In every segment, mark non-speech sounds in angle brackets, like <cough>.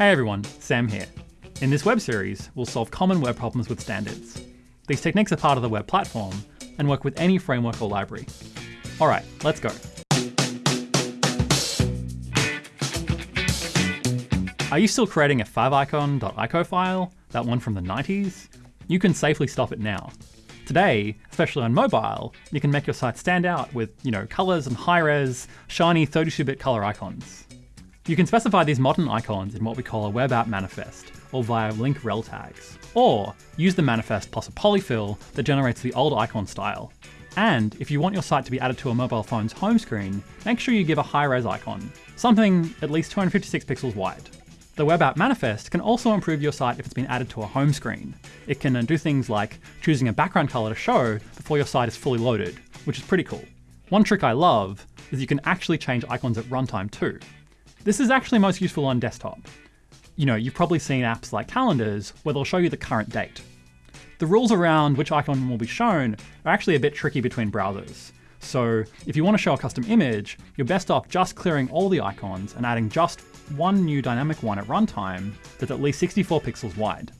Hey everyone, Sam here. In this web series, we'll solve common web problems with standards. These techniques are part of the web platform and work with any framework or library. All right, let's go. Are you still creating a favicon.ico file, that one from the 90s? You can safely stop it now. Today, especially on mobile, you can make your site stand out with, you know, colors and high-res, shiny 32-bit color icons. You can specify these modern icons in what we call a web app manifest, or via link rel tags. Or use the manifest plus a polyfill that generates the old icon style. And if you want your site to be added to a mobile phone's home screen, make sure you give a high-res icon, something at least 256 pixels wide. The web app manifest can also improve your site if it's been added to a home screen. It can uh, do things like choosing a background color to show before your site is fully loaded, which is pretty cool. One trick I love is you can actually change icons at runtime too. This is actually most useful on desktop. You know, you've probably seen apps like calendars where they'll show you the current date. The rules around which icon will be shown are actually a bit tricky between browsers. So if you want to show a custom image, you're best off just clearing all the icons and adding just one new dynamic one at runtime that's at least 64 pixels wide.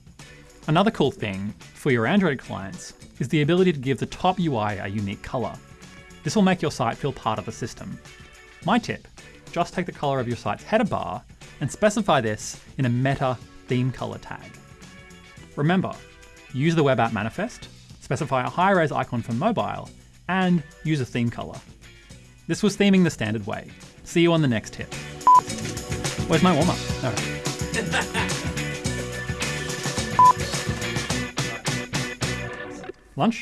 Another cool thing for your Android clients is the ability to give the top UI a unique color. This will make your site feel part of the system. My tip, just take the color of your site's header bar and specify this in a meta theme color tag. Remember, use the web app manifest, specify a high-res icon for mobile, and use a theme color. This was theming the standard way. See you on the next tip. Where's my warm-up? <laughs> Lunch?